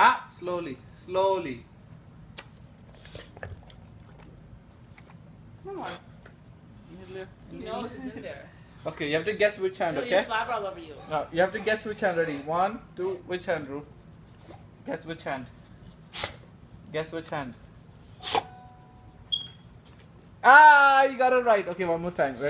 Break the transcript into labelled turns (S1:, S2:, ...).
S1: Ah, slowly, slowly. Come on.
S2: He knows it's in there.
S1: Okay, you have to guess which hand,
S2: no,
S1: okay?
S2: all over you.
S1: No, you have to guess which hand. Ready? One, two. Which hand, Ru? Guess which hand. Guess which hand. Ah, you got it right. Okay, one more time. Ready?